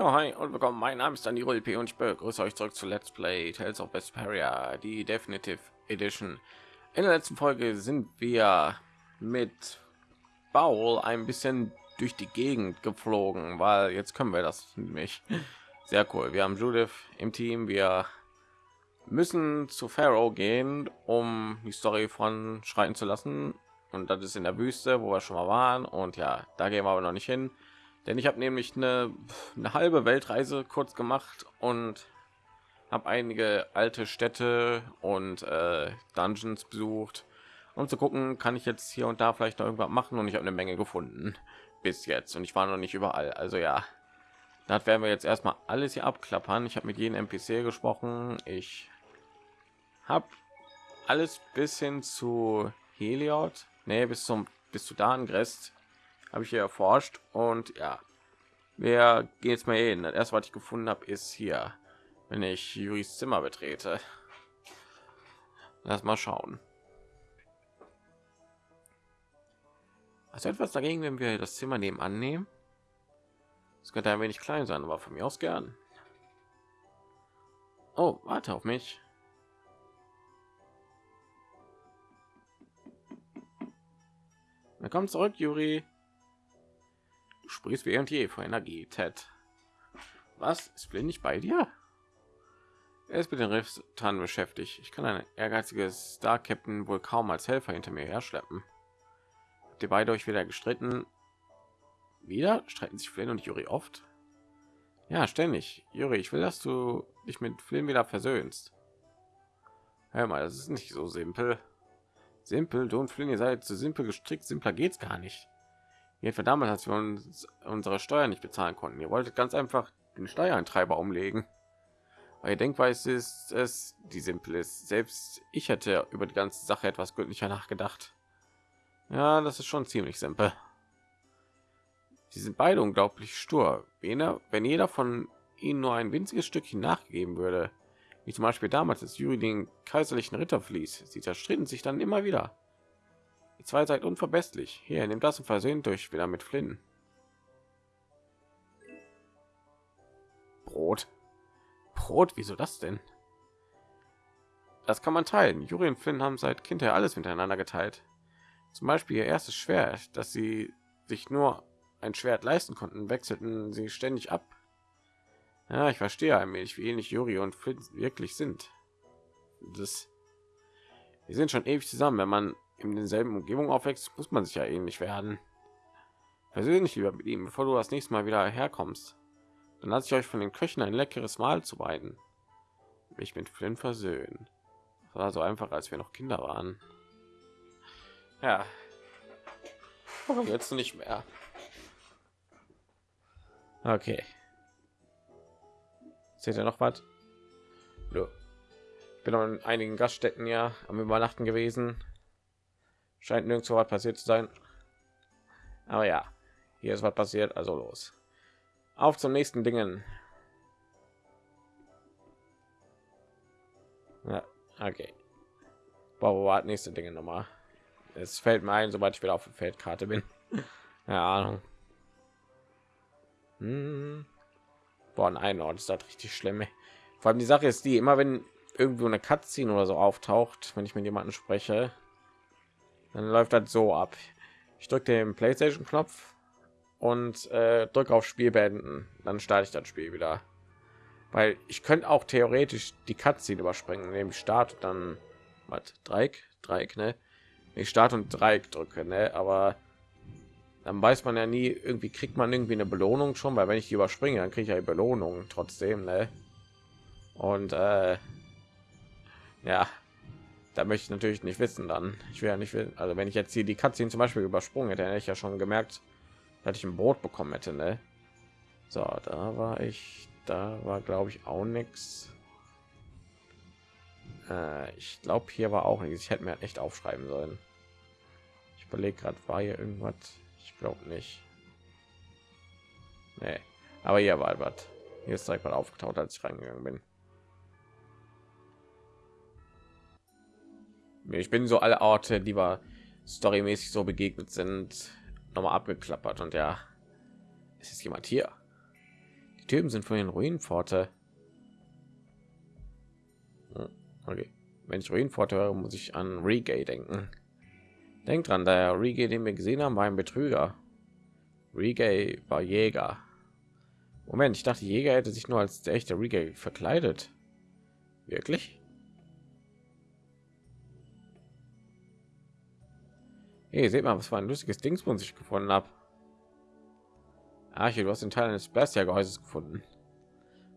Ja, hi und willkommen. Mein Name ist Dani P und ich begrüße euch zurück zu Let's Play Tales of Vesperia, die Definitive Edition. In der letzten Folge sind wir mit Baul ein bisschen durch die Gegend geflogen, weil jetzt können wir das nämlich sehr cool. Wir haben Judith im Team, wir müssen zu Pharaoh gehen, um die Story von schreiten zu lassen. Und das ist in der Wüste, wo wir schon mal waren. Und ja, da gehen wir aber noch nicht hin denn ich habe nämlich eine, eine halbe Weltreise kurz gemacht und habe einige alte Städte und äh, Dungeons besucht, um zu gucken, kann ich jetzt hier und da vielleicht noch irgendwas machen. Und ich habe eine Menge gefunden bis jetzt und ich war noch nicht überall. Also ja, das werden wir jetzt erstmal alles hier abklappern. Ich habe mit jedem NPC gesprochen. Ich habe alles bis hin zu Heliod, nee, bis zum bis zu Dangrest habe ich hier erforscht und ja. Wir gehen jetzt mal hin. Das was ich gefunden habe ist hier wenn ich juris zimmer betrete. Lass mal schauen. Also etwas dagegen wenn wir das zimmer nebenan nehmen? Es könnte ein wenig klein sein aber von mir aus gern. Oh warte auf mich. Willkommen zurück juri sprichst wie und je vor Energie, Ted. Was ist Flynn nicht bei dir? Er ist mit den Rifftan beschäftigt. Ich kann ein ehrgeiziges Star Captain wohl kaum als Helfer hinter mir herschleppen. Habt ihr beide euch wieder gestritten? Wieder streiten sich Flynn und Yuri oft. Ja, ständig. Yuri, ich will, dass du dich mit Flynn wieder versöhnst. Hör mal, das ist nicht so simpel. Simpel, du und Flynn, ihr seid zu simpel gestrickt. Simpler geht's gar nicht. Jedenfalls damals, als wir uns unsere Steuern nicht bezahlen konnten. Ihr wolltet ganz einfach den Steuereintreiber umlegen. Weil Denkweise ist es, die simpel ist. Selbst ich hätte über die ganze Sache etwas gründlicher nachgedacht. Ja, das ist schon ziemlich simpel. Sie sind beide unglaublich stur. Wenn jeder von ihnen nur ein winziges Stückchen nachgegeben würde, wie zum Beispiel damals, als Juri den kaiserlichen Ritter fließt, sie zerstritten sich dann immer wieder. Die zwei seid unverbesslich. Hier, nimmt das und versöhnt durch wieder mit Flynn. Brot. Brot, wieso das denn? Das kann man teilen. Juri und Flynn haben seit Kindheit alles miteinander geteilt. Zum Beispiel ihr erstes Schwert, dass sie sich nur ein Schwert leisten konnten, wechselten sie ständig ab. Ja, ich verstehe wenig, wie ähnlich Juri und Flynn wirklich sind. Das, wir sind schon ewig zusammen. Wenn man in denselben Umgebung aufwächst, muss man sich ja ähnlich werden. Persönlich lieber mit ihm, bevor du das nächste Mal wieder herkommst. Dann lasse ich euch von den Köchen ein leckeres Mahl zu beiden. Mich mit Flynn versöhnen. Das war so einfach, als wir noch Kinder waren. Ja. Jetzt nicht mehr. Okay. Seht ihr noch was? Ich bin in einigen Gaststätten ja am Übernachten gewesen scheint nirgendwo was passiert zu sein. Aber ja hier ist was passiert also los. Auf zum nächsten dingen. Ja, okay. Boah, nächste dinge nochmal? Es fällt mir ein sobald ich wieder auf der feldkarte bin. Ja ahnung. Hm. Boah, ein Ort ist das richtig schlimm. Vor allem die Sache ist die, immer wenn irgendwo eine Cutscene oder so auftaucht, wenn ich mit jemanden spreche, dann läuft das so ab. Ich drücke den playstation knopf und äh, drücke auf spiel beenden dann starte ich das spiel wieder. Weil ich könnte auch theoretisch die cutscene überspringen nämlich start dann was dreieck? Dreieck ne? Ich start und dreieck drücke ne? Aber dann weiß man ja nie irgendwie kriegt man irgendwie eine belohnung schon weil wenn ich die überspringe dann kriege ich ja belohnung trotzdem ne? Und äh, ja da möchte ich natürlich nicht wissen dann. Ich will ja nicht wissen also wenn ich jetzt hier die Katze zum beispiel übersprungen hätte hätte ich ja schon gemerkt dass ich ein brot bekommen hätte ne? so da war ich da war glaube ich auch nichts äh, ich glaube hier war auch nichts ich hätte mir echt aufschreiben sollen. Ich überlege gerade war hier irgendwas? Ich glaube nicht. Nee. aber hier war was. Hier ist direkt mal aufgetaucht als ich reingegangen bin ich bin so alle Orte, die wir storymäßig so begegnet sind, noch mal abgeklappert und ja, es ist jemand hier. Die Typen sind von den Ruinenpforte. Hm, okay. Wenn ich Ruinenpforte höre, muss ich an Regay denken. Denkt dran, der Regay, den wir gesehen haben, war ein Betrüger. Regay war Jäger. Moment, ich dachte, Jäger hätte sich nur als der echte Regay verkleidet. Wirklich? Hey, seht mal, was für ein lustiges Dingsbums ich gefunden habe. Arche, du hast den Teil eines Bestia-Gehäuses gefunden.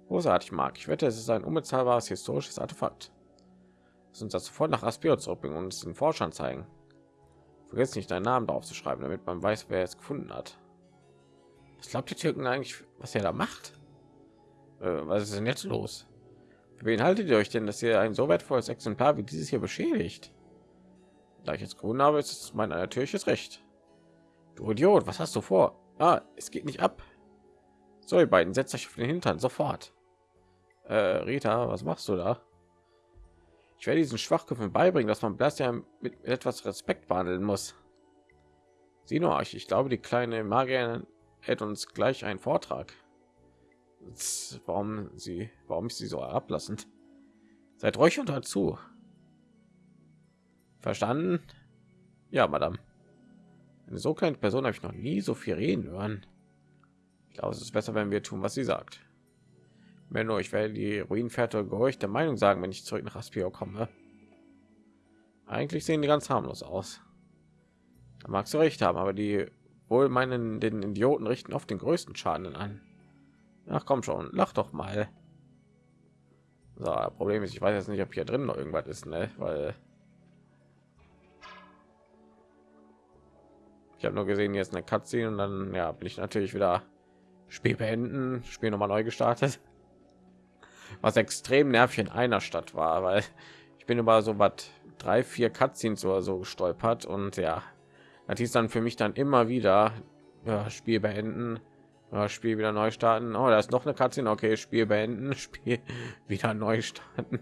Großartig, Mark. Ich wette, es ist ein unbezahlbares historisches Artefakt. Lass uns das sofort nach Aspio zurückbringen und es den Forschern zeigen. Vergiss nicht, deinen Namen drauf zu schreiben, damit man weiß, wer es gefunden hat. Was glaubt die Türken eigentlich, was er da macht? Äh, was ist denn jetzt los? Für wen haltet ihr euch denn, dass ihr ein so wertvolles Exemplar wie dieses hier beschädigt? Da ich jetzt gefunden habe, ist mein natürliches Recht. Du Idiot, was hast du vor? Ah, es geht nicht ab. So, ihr beiden, setzt euch auf den Hintern sofort. Äh, Rita, was machst du da? Ich werde diesen Schwachköpfen beibringen, dass man ja mit etwas Respekt behandeln muss. Sieh nur euch, ich glaube, die kleine Magier hält uns gleich einen Vortrag. Warum sie, warum ist sie so ablassend? Seid ruhig und hört zu. Verstanden? Ja, Madame. Eine so kleine Person habe ich noch nie so viel reden hören. Ich glaube, es ist besser, wenn wir tun, was sie sagt. Wenn nur, ich werde die Ruinenfährte der Meinung sagen, wenn ich zurück nach Aspio komme. Eigentlich sehen die ganz harmlos aus. Da magst du recht haben, aber die wohl meinen den Idioten richten oft den größten Schaden an. Ach komm schon, lach doch mal. So, Problem ist, ich weiß jetzt nicht, ob hier drin noch irgendwas ist, ne? Weil Ich habe nur gesehen, jetzt eine Cutscene und dann ja, bin ich natürlich wieder Spiel beenden, Spiel noch mal neu gestartet. Was extrem nervig in einer Stadt war, weil ich bin über so was drei, vier Cutscenes oder so gestolpert und ja, das hieß dann für mich dann immer wieder ja, Spiel beenden, Spiel wieder neu starten. Oh, da ist noch eine Cutscene, okay, Spiel beenden, Spiel wieder neu starten.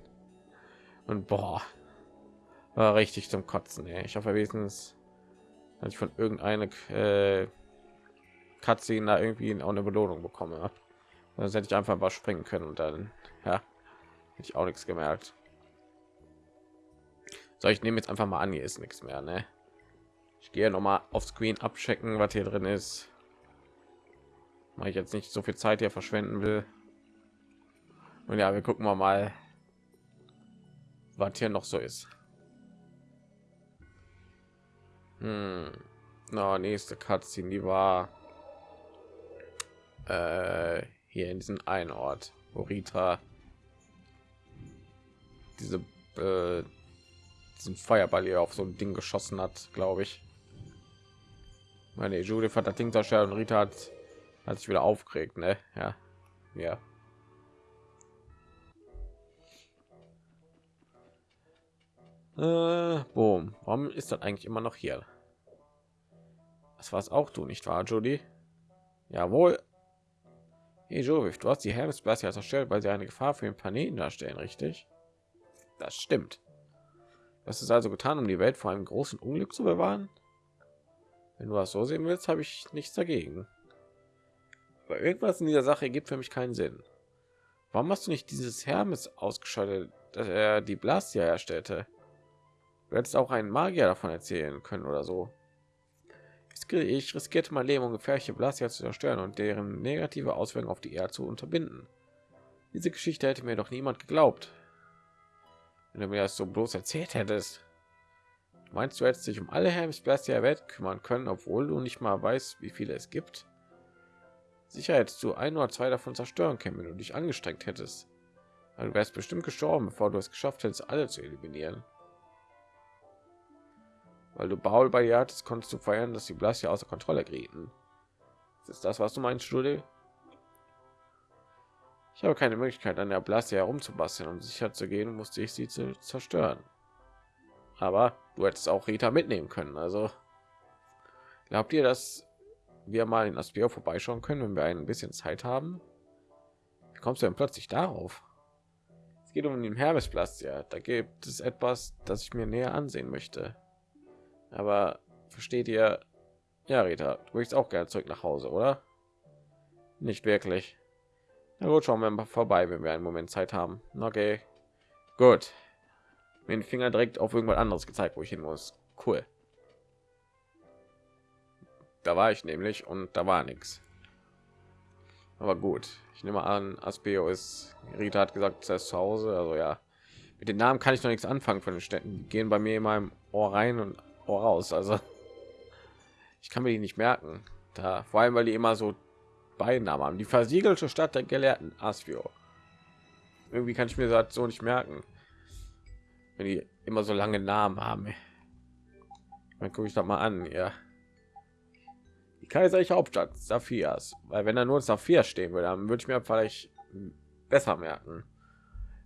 Und boah, war richtig zum Kotzen. Ey. Ich hoffe wenigstens dass ich von irgendeine äh, Cutscene da irgendwie auch eine Belohnung bekomme. Das hätte ich einfach mal springen können und dann ja, hätte ich auch nichts gemerkt. So, ich nehme jetzt einfach mal an, hier ist nichts mehr. Ne? Ich gehe noch mal auf Screen abchecken, was hier drin ist. Weil ich jetzt nicht so viel Zeit hier verschwenden will. Und ja, wir gucken mal, was hier noch so ist. Hm. No, nächste Cutscene, die war äh, hier in diesem einen Ort, wo Rita diese äh, diesen Feuerball hier auf so ein Ding geschossen hat, glaube ich. Meine Judith hat das Ding zerstört und Rita hat, hat sich wieder aufgeregt, ne? Ja, ja. Äh, boom. Warum ist das eigentlich immer noch hier? Das war es auch du, nicht wahr, Judy? Jawohl. Hey, Judith, du hast die Hermesblase ja zerstört, weil sie eine Gefahr für den Planeten darstellen, richtig? Das stimmt. Das ist also getan, um die Welt vor einem großen Unglück zu bewahren. Wenn du das so sehen willst, habe ich nichts dagegen. Aber irgendwas in dieser Sache gibt für mich keinen Sinn. Warum hast du nicht dieses Hermes ausgeschaltet, dass er die Blastia erstellte? Du hättest auch einen Magier davon erzählen können oder so. Ich riskierte mein Leben, um gefährliche Blasia zu zerstören und deren negative Auswirkungen auf die Erde zu unterbinden. Diese Geschichte hätte mir doch niemand geglaubt. Wenn du mir das so bloß erzählt hättest. Meinst du, hättest dich um alle Hermesblasia der Welt kümmern können, obwohl du nicht mal weißt, wie viele es gibt? Sicher hättest du ein oder zwei davon zerstören können, wenn du dich angestrengt hättest. Aber du wärst bestimmt gestorben, bevor du es geschafft hättest, alle zu eliminieren weil du Baul bei hattest, konntest du feiern, dass die Blasia außer Kontrolle gerieten. Ist das, was du meinst, Studie? Ich habe keine Möglichkeit, an der Blasia herumzubasteln, um sicher zu gehen, musste ich sie zu zerstören. Aber du hättest auch Rita mitnehmen können. Also glaubt ihr, dass wir mal in Aspio vorbeischauen können, wenn wir ein bisschen Zeit haben? Wie kommst du denn plötzlich darauf? Es geht um den Hermesplatz, ja. Da gibt es etwas, das ich mir näher ansehen möchte. Aber versteht ihr? Ja, Rita, du möchtest auch gerne zurück nach Hause, oder? Nicht wirklich. Na gut, schauen wir mal vorbei, wenn wir einen Moment Zeit haben. Okay, gut. Mit den Finger direkt auf irgendwas anderes gezeigt, wo ich hin muss. Cool. Da war ich nämlich und da war nichts. Aber gut, ich nehme an, Aspeo ist. Rita hat gesagt, er ist zu Hause. Also ja, mit den Namen kann ich noch nichts anfangen von den Städten. Die gehen bei mir in meinem Ohr rein und Ohr raus. Also ich kann mir die nicht merken. Da vor allem, weil die immer so Beinamen haben. Die versiegelte Stadt der Gelehrten Aspio. Irgendwie kann ich mir das so nicht merken, wenn die immer so lange Namen haben. Dann gucke ich doch mal an, ja. Die kaiserliche Hauptstadt Saphirs, weil wenn da nur Saphir stehen würde, dann würde ich mir vielleicht besser merken.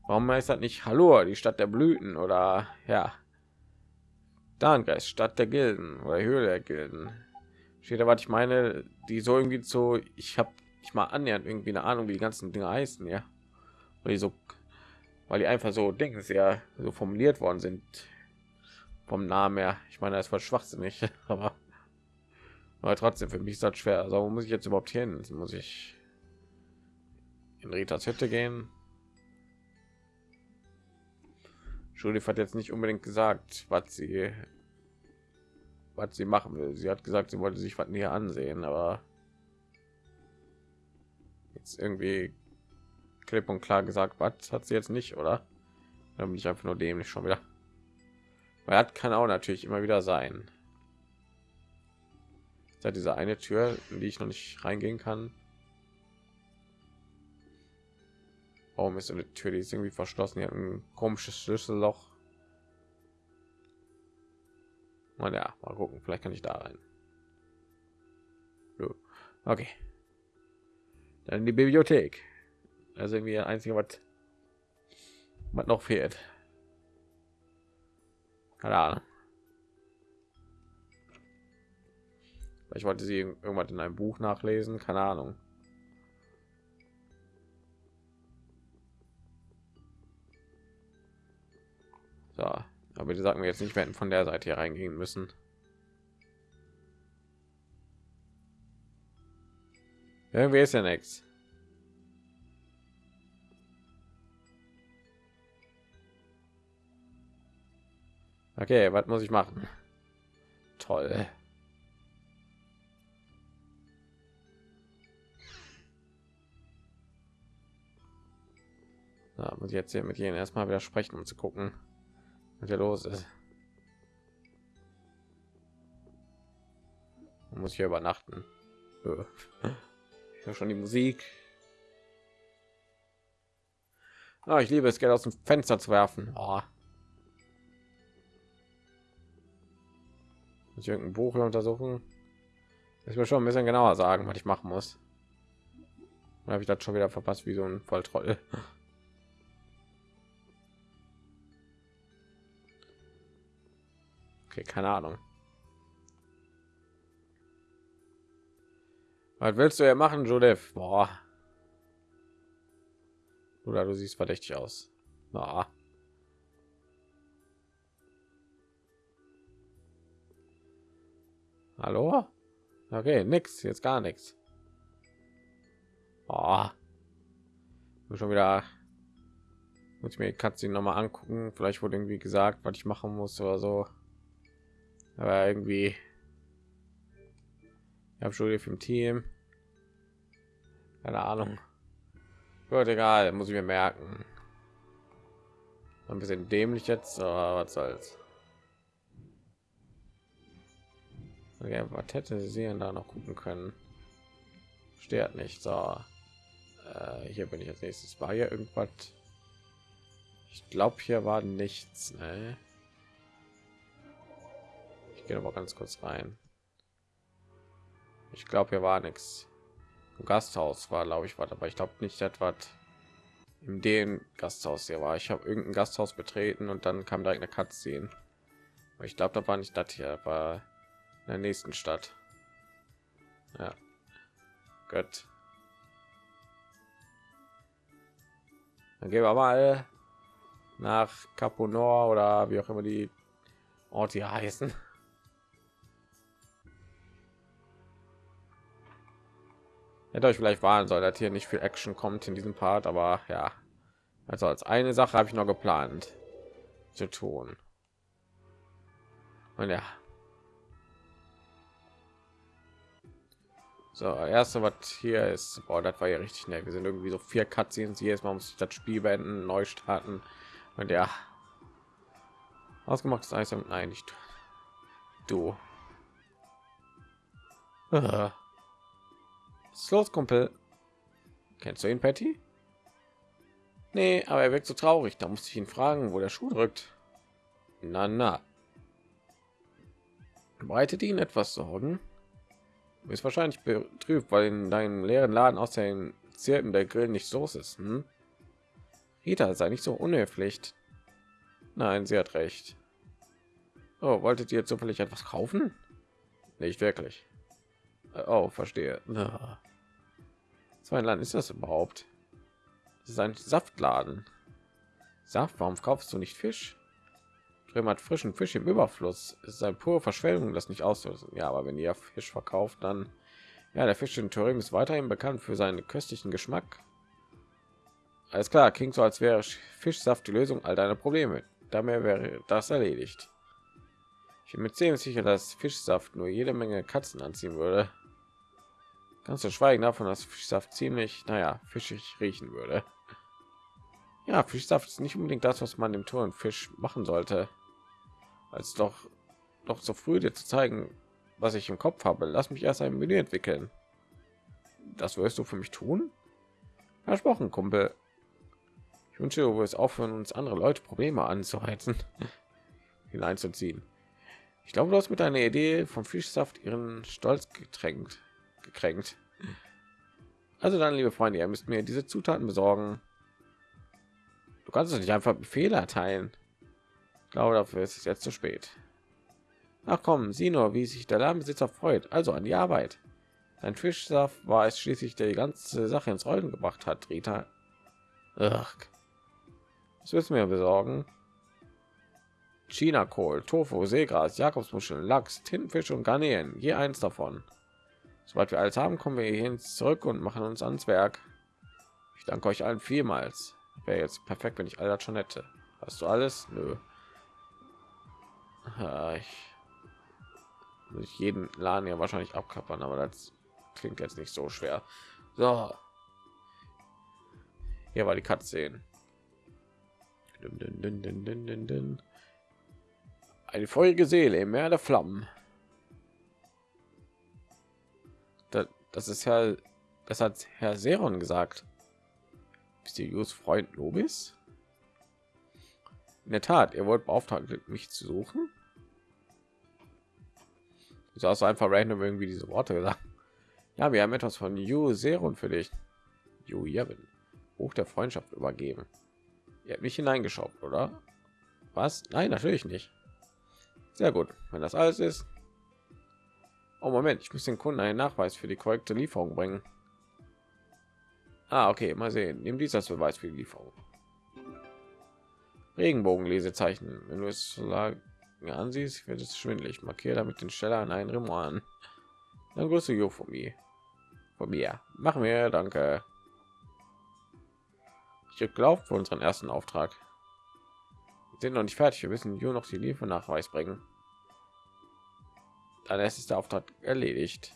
Warum heißt das nicht Hallo, die Stadt der Blüten oder ja, Darngreis, Stadt der Gilden oder Höhle der Gilden? Steht da, was ich meine, die so irgendwie so, ich habe ich mal annähernd irgendwie eine Ahnung, wie die ganzen Dinge heißen, ja. Weil die so, weil die einfach so denken, sehr so formuliert worden sind vom Namen her. Ich meine, das war schwachsinnig, aber, aber trotzdem für mich ist das schwer. Also wo muss ich jetzt überhaupt hin? Muss ich in Ritas Hütte gehen? Judith hat jetzt nicht unbedingt gesagt, was sie was sie machen will. Sie hat gesagt, sie wollte sich was näher ansehen, aber jetzt irgendwie klipp und klar gesagt, was hat sie jetzt nicht, oder? Dann bin ich einfach nur dämlich schon wieder. Weil hat kann auch natürlich immer wieder sein. Da diese eine Tür, in die ich noch nicht reingehen kann. Warum ist eine Tür, die ist irgendwie verschlossen? Hat ein komisches Schlüsselloch. Mal ja, mal gucken, vielleicht kann ich da rein. Okay. Dann die Bibliothek. Also irgendwie ein einzige, was, was noch fehlt. Keine Ahnung. Ich wollte sie irgendwas in einem Buch nachlesen, keine Ahnung. So, aber die sagen wir jetzt nicht, wir hätten von der Seite hier reingehen müssen. Irgendwie ist ja nichts. Okay, was muss ich machen? Toll. Da muss ich jetzt hier mit jenen erstmal wieder sprechen, um zu gucken, was hier los ist. Man muss hier übernachten. Ich höre schon die Musik. Ah, ich liebe es, Geld aus dem Fenster zu werfen. Oh. Muss ich irgendein Buch untersuchen? Ich will schon ein bisschen genauer sagen, was ich machen muss. Habe ich das schon wieder verpasst, wie so ein Volltroll. Okay, keine Ahnung. Was willst du ja machen, Judith? Boah. Oder du siehst verdächtig aus. Na. Hallo? Okay, nix, jetzt gar nichts. Oh. Schon wieder muss ich mir Katze noch mal angucken. Vielleicht wurde irgendwie gesagt, was ich machen muss oder so. Aber irgendwie ich habe schon im Team. Keine Ahnung. Gut, egal, muss ich mir merken. Ein bisschen dämlich jetzt, aber was soll's. Okay, was hätte sie da noch gucken können? Steht nicht. So, äh, hier bin ich als nächstes. War hier irgendwas? Ich glaube, hier war nichts. Ne? Gehe aber ganz kurz rein. Ich glaube, hier war nichts. Gasthaus war, glaube ich, war aber ich glaube nicht etwas in dem Gasthaus hier war. Ich habe irgendein Gasthaus betreten und dann kam direkt eine Cutscene. Ich glaube, da war nicht das hier, war in der nächsten Stadt. Ja. Gut. Dann gehen wir mal nach Caponor oder wie auch immer die Orte heißen. Hätte euch vielleicht warnen soll, dass hier nicht viel Action kommt in diesem Part, aber ja, also als eine Sache habe ich noch geplant zu tun. Und ja. So, erste, was hier ist, boah, das war ja richtig schnell. Wir sind irgendwie so vier Cutscenes. Jedes Mal muss ich das Spiel beenden, neu starten. Und ja, ausgemachtes Eis. Nein, nicht du. Was ist los, Kumpel? Kennst du ihn, Patty? Nee, aber er wirkt so traurig. Da musste ich ihn fragen, wo der Schuh drückt. Na, na. Bereitet ihn etwas Sorgen? Du bist wahrscheinlich betrübt, weil in deinem leeren Laden aus den Zirpen der Grill nicht so ist. Hm? Rita, sei nicht so unhöflich. Nein, sie hat recht. Oh, wolltet ihr zufällig etwas kaufen? Nicht wirklich. Oh, verstehe. So ein Land ist das überhaupt? Das ist ein Saftladen. Saft, warum kaufst du nicht Fisch? Drüben hat frischen Fisch im Überfluss. Es ist eine pure Verschwendung, das nicht auszulösen. Ja, aber wenn ihr Fisch verkauft, dann ja, der Fisch in Turin ist weiterhin bekannt für seinen köstlichen Geschmack. Alles klar, klingt so, als wäre Fischsaft die Lösung all deiner Probleme. Damit wäre das erledigt. Ich bin mir ziemlich sicher, dass Fischsaft nur jede Menge Katzen anziehen würde. Ganz zu schweigen davon, dass Fischsaft ziemlich, naja, fischig riechen würde. Ja, Fischsaft ist nicht unbedingt das, was man dem Tor und Fisch machen sollte. Als doch doch so früh dir zu zeigen, was ich im Kopf habe. Lass mich erst ein Menü entwickeln. Das wirst du für mich tun? Versprochen, Kumpel. Ich wünsche, du wirst aufhören, uns andere Leute Probleme anzuheizen, hineinzuziehen. Ich glaube, du hast mit deiner Idee vom Fischsaft ihren Stolz getränkt gekränkt. Also dann, liebe Freunde, ihr müsst mir diese Zutaten besorgen. Du kannst es nicht einfach Befehle erteilen. Ich glaube, dafür ist es jetzt zu spät. Ach komm, sieh nur, wie sich der Ladenbesitzer freut. Also an die Arbeit. Sein Fischsaft war es schließlich, der die ganze Sache ins Rollen gebracht hat, Rita. Ach. Was müssen wir besorgen? China-Kohl, Tofu, Seegras, Jakobsmuscheln, Lachs, Tintenfisch und Garnelen. Je eins davon. Sobald wir alles haben, kommen wir hierhin zurück und machen uns ans Werk. Ich danke euch allen vielmals. Wäre jetzt perfekt, wenn ich all das schon hätte. Hast du alles? Nö. Ich muss jeden Laden ja wahrscheinlich abkappern, aber das klingt jetzt nicht so schwer. So. Hier war die Katze. Eine feurige Seele im Meer der Flammen. Das ist ja, das hat Herr Seron gesagt. Mysteriös Freund Nobis? In der Tat, ihr wollt beauftragt, mich zu suchen. So hast einfach random irgendwie diese Worte gesagt. Ja, wir haben etwas von Yu Seron für dich. Yu Yevon. Buch der Freundschaft übergeben. Ihr habt mich hineingeschaut, oder? Was? Nein, natürlich nicht. Sehr gut. Wenn das alles ist, Oh Moment, ich muss den Kunden einen Nachweis für die korrekte Lieferung bringen. Ah, okay, mal sehen. Nimm dies als Beweis für die Lieferung. Regenbogenlesezeichen. Wenn du es ansiehst, wird es schwindelig. Markiere damit den Steller an einen Rimoir Dann grüße Jo von mir. Von mir. Machen wir, danke. Ich glaube für unseren ersten Auftrag. Wir sind noch nicht fertig. Wir müssen Jo noch die Liefernachweis bringen dann ist der Auftrag erledigt.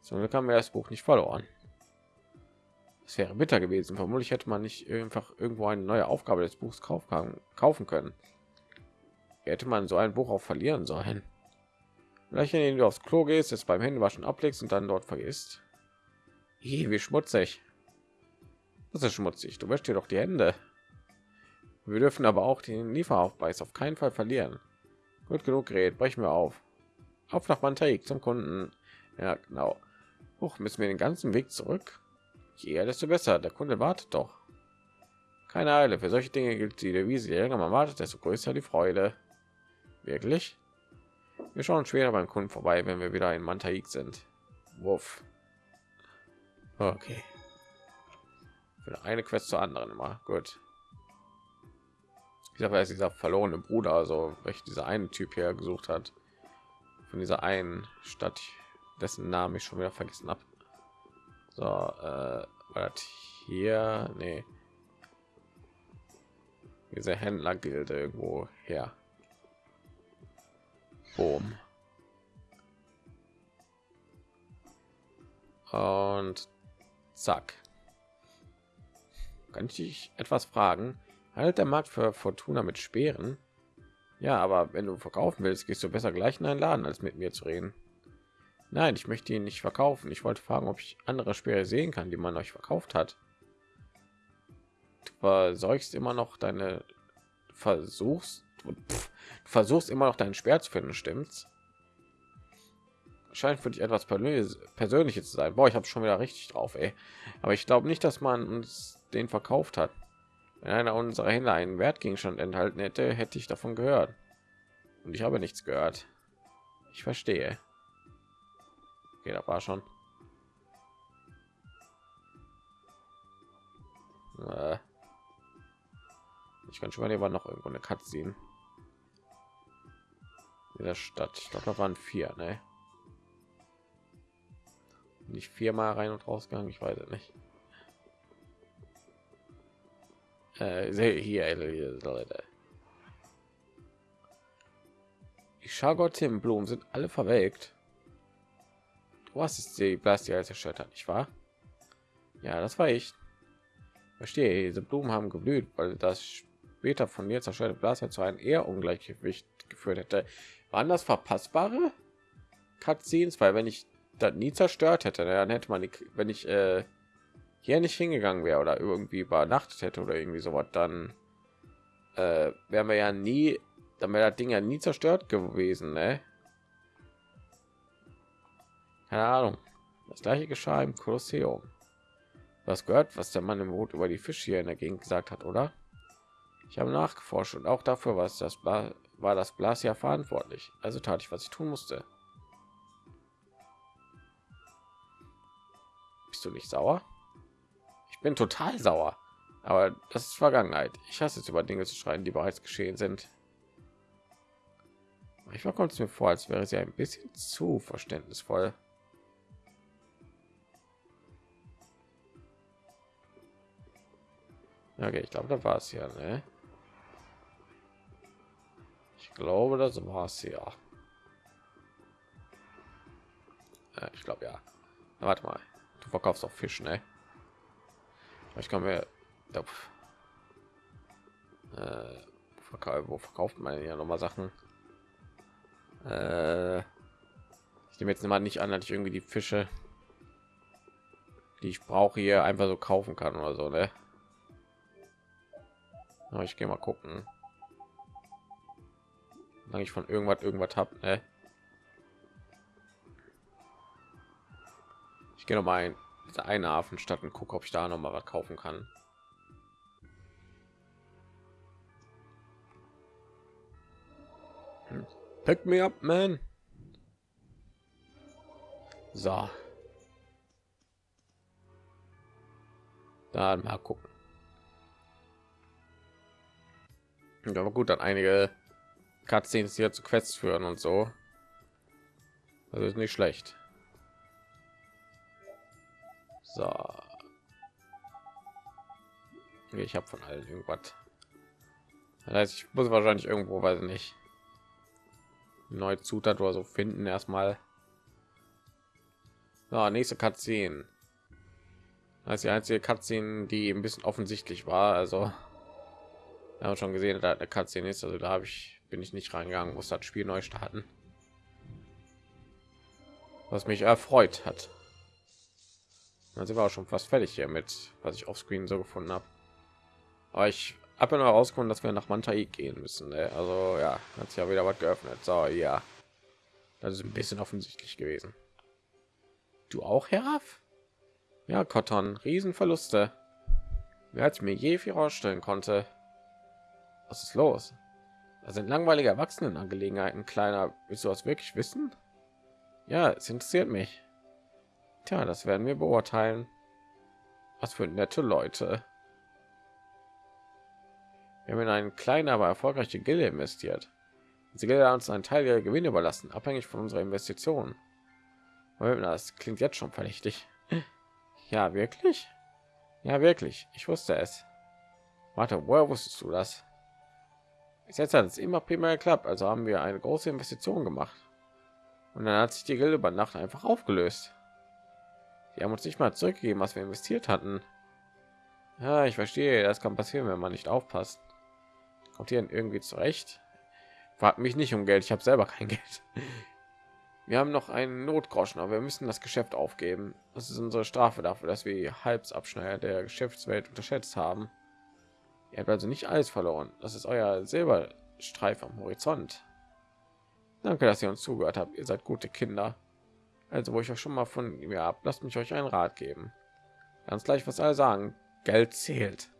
So, haben wir das Buch nicht verloren. Es wäre bitter gewesen. Vermutlich hätte man nicht einfach irgendwo eine neue Aufgabe des Buchs kaufen können. Hätte man so ein Buch auch verlieren sollen. Vielleicht, indem du aufs Klo gehst, es beim Händewaschen ablegst und dann dort vergisst. Hi, wie schmutzig. Das ist schmutzig. Du wäschst dir doch die Hände. Wir dürfen aber auch den Lieferaufpreis auf keinen Fall verlieren. Gut genug gerät, brechen wir auf. Auf nach Mantaik zum Kunden. Ja, genau. Hoch müssen wir den ganzen Weg zurück. Je eher, desto besser. Der Kunde wartet doch. Keine Eile. Für solche Dinge gilt die Devise. Je länger man wartet, desto größer die Freude. Wirklich? Wir schauen später beim Kunden vorbei, wenn wir wieder in Mantaik sind. Wuff. Okay. Für eine Quest zur anderen immer. Gut ich sage, ist dieser verlorene Bruder, also welch dieser eine Typ hier gesucht hat von dieser einen Stadt. dessen Namen ich schon wieder vergessen habe. So, äh, war das hier? Nee. Diese Händlergilde irgendwo her. Boom. Und zack. Kann ich dich etwas fragen? Halt der Markt für Fortuna mit Speeren? Ja, aber wenn du verkaufen willst, gehst du besser gleich in einen Laden, als mit mir zu reden. Nein, ich möchte ihn nicht verkaufen. Ich wollte fragen, ob ich andere Speere sehen kann, die man euch verkauft hat. Du versorgst immer noch deine versuchst du versuchst immer noch deinen Speer zu finden, stimmt's? Scheint für dich etwas Persönliches zu sein. Boah, ich habe schon wieder richtig drauf, ey. Aber ich glaube nicht, dass man uns den verkauft hat. Wenn einer unserer Händler einen Wertgegenstand enthalten hätte, hätte ich davon gehört. Und ich habe nichts gehört. Ich verstehe. Okay, da war schon. Äh. Ich kann schon mal lieber noch irgendwo eine Katze sehen. In der Stadt. Ich glaube, da waren vier, ne? Nicht viermal rein und rausgegangen, ich weiß es nicht. Äh, hier, Leute. Die Schagottenblumen sind alle verwelkt. Hast es die Blastia als erschüttert, nicht wahr? Ja, das war ich. Verstehe, diese Blumen haben geblüht, weil das später von mir zerstörte Blaster zu einem eher Ungleichgewicht geführt hätte. Waren das verpassbare Cutscenes? Weil wenn ich das nie zerstört hätte, dann hätte man, die, wenn ich äh, hier nicht hingegangen wäre oder irgendwie übernachtet hätte oder irgendwie so was, dann äh, wären wir ja nie, dann wäre das Ding ja nie zerstört gewesen, ne? Keine Ahnung. Das gleiche geschah im Kolosseum. Was gehört, was der Mann im Boot über die Fische hier in der Gegend gesagt hat, oder? Ich habe nachgeforscht und auch dafür was das Bla war das Blas ja verantwortlich. Also tat ich, was ich tun musste. Bist du nicht sauer? Bin total sauer. Aber das ist Vergangenheit. Ich hasse es über Dinge zu schreien, die bereits geschehen sind. Ich kommt es mir vor, als wäre sie ein bisschen zu verständnisvoll. Okay, ich glaube, da war es ja. Ne? Ich glaube, das war es ja. ja ich glaube ja. Warte mal, du verkaufst auch Fisch, ne? Ich kann mir äh, wo verkauft man ja noch mal Sachen? Äh, ich nehme jetzt mal nicht an, dass ich irgendwie die Fische, die ich brauche, hier einfach so kaufen kann oder so, ne? Aber ich gehe mal gucken. Solange ich von irgendwas irgendwas habe, ne? Ich gehe noch mal ein eine Hafenstadt und gucke, ob ich da noch mal was kaufen kann. Hm. Pick me up, man. So. Dann mal gucken. Aber gut, dann einige Cutscenes hier zu Quests führen und so. Das ist nicht schlecht. So. Ich habe von allen irgendwas. Das heißt, ich muss wahrscheinlich irgendwo, weiß nicht, neue Zutat oder so finden erstmal. So, nächste Cutscene. Ist die einzige Cutscene, die ein bisschen offensichtlich war. Also, wir haben schon gesehen, da eine Cutscene ist. Also da habe ich bin ich nicht reingegangen, muss das Spiel neu starten. Was mich erfreut hat. Dann sind wir auch schon fast fertig hier mit, was ich auf Screen so gefunden habe. Aber ich habe ja noch herausgefunden, dass wir nach Mantai gehen müssen. Ne? Also ja, hat sich ja wieder was geöffnet. So ja, das ist ein bisschen offensichtlich gewesen. Du auch, Herr Ja, Cotton, Riesenverluste. Wer hat mir je viel ausstellen konnte. Was ist los? Das sind langweilige Erwachsenenangelegenheiten, kleiner. Willst du was wirklich wissen? Ja, es interessiert mich. Tja, das werden wir beurteilen. Was für nette Leute. Wir haben in einen kleinen, aber erfolgreiche Gilde investiert. Sie Gilde uns einen Teil ihrer Gewinne überlassen, abhängig von unserer Investition. Das klingt jetzt schon verdächtig. Ja, wirklich? Ja, wirklich. Ich wusste es. Warte, woher wusstest du das? Bis jetzt hat es immer prima geklappt, also haben wir eine große Investition gemacht. Und dann hat sich die Gilde über Nacht einfach aufgelöst. Die haben uns nicht mal zurückgegeben, was wir investiert hatten. Ja, ich verstehe, das kann passieren, wenn man nicht aufpasst. Kommt hier irgendwie zurecht? Fragt mich nicht um Geld, ich habe selber kein Geld. Wir haben noch einen Notgroschen, aber wir müssen das Geschäft aufgeben. Das ist unsere Strafe dafür, dass wir Halbsabschneider der Geschäftswelt unterschätzt haben. Ihr habt also nicht alles verloren. Das ist euer Silberstreif am Horizont. Danke, dass ihr uns zugehört habt. Ihr seid gute Kinder. Also, wo ich euch schon mal von mir ab, lasst mich euch einen Rat geben. Ganz gleich, was alle sagen. Geld zählt.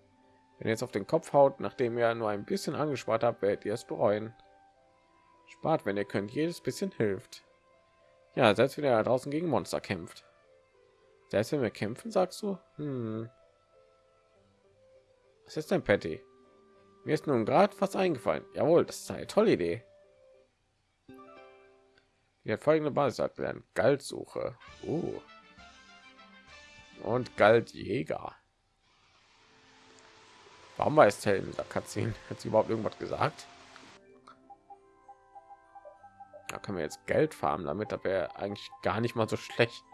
Wenn ihr jetzt auf den Kopf haut, nachdem ihr nur ein bisschen angespart habt, werdet ihr es bereuen. Spart, wenn ihr könnt. Jedes bisschen hilft. Ja, selbst wenn er draußen gegen Monster kämpft. Selbst wenn wir kämpfen, sagst du? Hm. Was ist denn, Patty? Mir ist nun gerade was eingefallen. Jawohl, das ist eine tolle Idee. Hat folgende Basis erklären. Galtsuche. Uh. Und Galtjäger. Warum war es in der Cutscene? Hat sie überhaupt irgendwas gesagt? da können wir jetzt Geld farmen damit, da wäre eigentlich gar nicht mal so schlecht.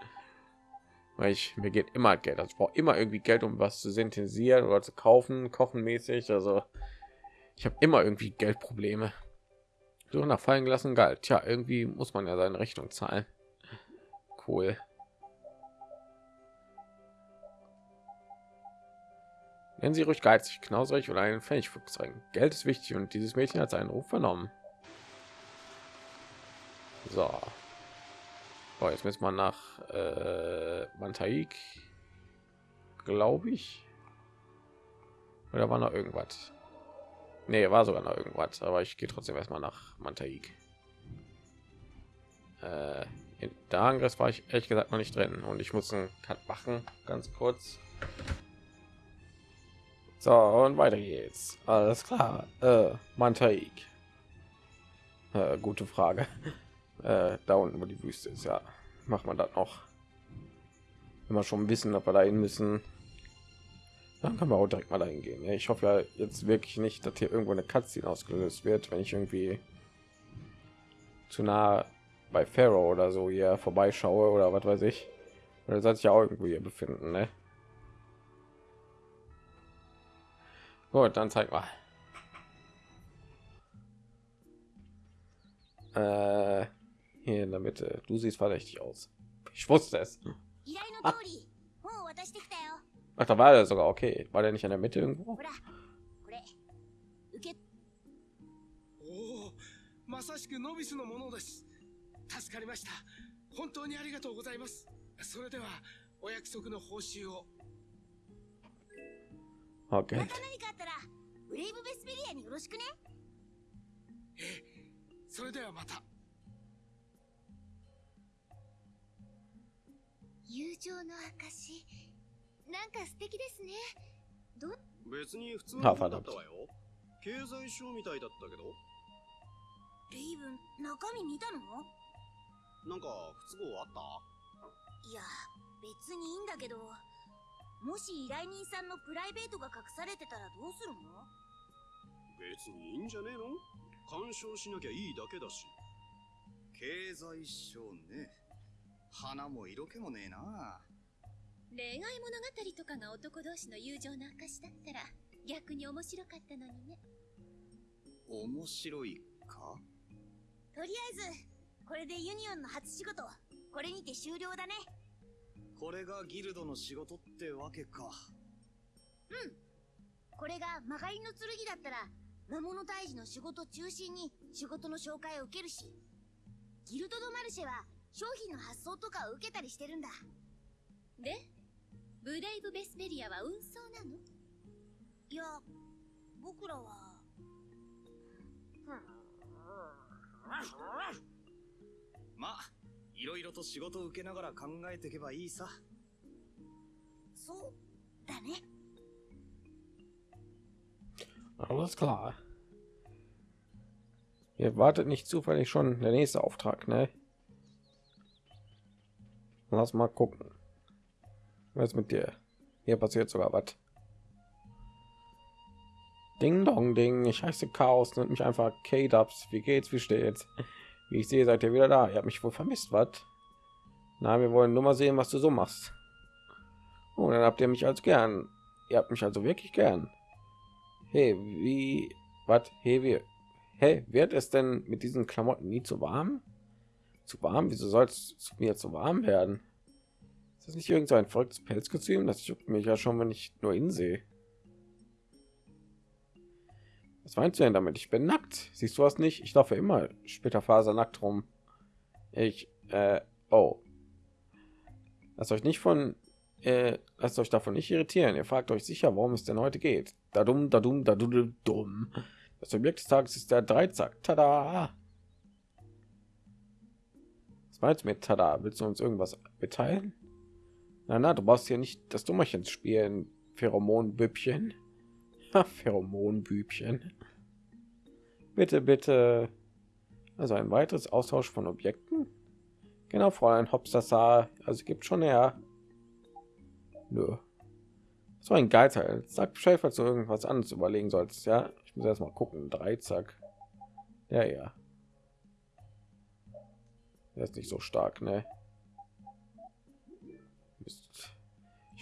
Weil ich mir geht immer Geld, also ich brauche immer irgendwie Geld, um was zu synthetisieren oder zu kaufen, kochen mäßig. Also ich habe immer irgendwie Geldprobleme. Suche nach fallen gelassen Geld. Tja, irgendwie muss man ja seine Rechnung zahlen. Cool. Nennen Sie ruhig geizig, knauserig oder einen Pfennigfuchs zeigen. Geld ist wichtig und dieses Mädchen hat seinen Ruf vernommen. So. Oh, jetzt müssen wir nach äh, Mantaik, glaube ich. Oder war noch irgendwas? Nee, war sogar noch irgendwas, aber ich gehe trotzdem erstmal nach Mantaik. Äh, in der Angriff war ich ehrlich gesagt noch nicht drin und ich muss einen Cut machen, ganz kurz. So, und weiter geht's. Alles klar. Äh, Mantaik. Äh, gute Frage äh, da unten wo die Wüste ist ja macht man das noch immer schon wissen ob wir dahin müssen dann kann man auch direkt mal dahin gehen ich hoffe ja jetzt wirklich nicht dass hier irgendwo eine Katze ausgelöst wird wenn ich irgendwie zu nah bei Pharaoh oder so hier vorbeischaue oder was weiß ich oder soll sich ja auch irgendwo hier befinden ne? gut dann zeig mal äh, hier in der Mitte. Du siehst verdächtig aus. Ich wusste es. Ah. Ach, da war er sogar okay. War der nicht in der Mitte irgendwo? まさしくノビスのものです。助かりました。本当にありがとうございます。それでは、お約束の報酬を。Okay. また何かあったら、ブレイブベスペリアによろしくね。ええ、それではまた。友情の証 なんか素敵ですね。ど別に普通のだったわよ。経済書みたいだったけど。レイブン中身見たの？なんか不都合あった？いや別にいいんだけど。もし依頼人さんのプライベートが隠されてたらどうするの？別にいいんじゃねえの？干渉しなきゃいいだけだし。経済書ね。花も色気もねえな恋愛物語とかが男同士の友情の証だったら逆に面白かったのにね。面白いか？とりあえずこれでユニオンの初仕事これにて終了だね。これがギルドの仕事ってわけか。うん。これが曲がりの剣だったら魔物退治の仕事中心に仕事の紹介を受けるしギルド・ド・マルシェは商品の発送とかを受けたりしてるんだ。でブレイブ・ベスペリアは運送なのいや僕らはまあいろいろと仕事を受けながら考えていけばいいさそうだね Alles klar. Ihr wartet nicht zufällig schon der nächste Auftrag, ne? Lass mal gucken. Was mit dir? Hier passiert sogar was. Ding Dong Ding, ich heiße Chaos, nennt mich einfach K-Dubs. Wie geht's, wie steht's? Wie ich sehe, seid ihr wieder da. Ihr habt mich wohl vermisst, was? Na, wir wollen nur mal sehen, was du so machst. Und oh, dann habt ihr mich als gern. Ihr habt mich also wirklich gern. Hey, wie, was? Hey, wie, hey, wird es denn mit diesen Klamotten nie zu warm? Zu warm? Wieso soll es mir zu warm werden? Ist das nicht irgend so ein verrücktes Pelzkostüm? Das juckt mich ja schon, wenn ich nur ihn sehe. Was meinst du denn damit? Ich bin nackt. Siehst du was nicht? Ich laufe immer später Faser nackt rum. Ich, äh, oh. Lasst euch nicht von, äh, lasst euch davon nicht irritieren. Ihr fragt euch sicher, warum es denn heute geht. Da dumm, da dumm, da dumm, dumm. Das Objekt des Tages ist der Dreizack. Tada! Was meinst du mit Tada? Willst du uns irgendwas mitteilen? Na, na, du brauchst hier nicht das Dummerchen spielen, Pheromonbüppchen. Pheromonbübchen. Bitte, bitte. Also ein weiteres Austausch von Objekten. Genau, Fräulein Hopstassa. Also gibt schon her. Nö. So ein Geizteil. Sag Bescheid, falls du irgendwas anderes überlegen sollst. Ja, ich muss erst mal gucken. Drei, zack. Ja, ja. Er ist nicht so stark, ne?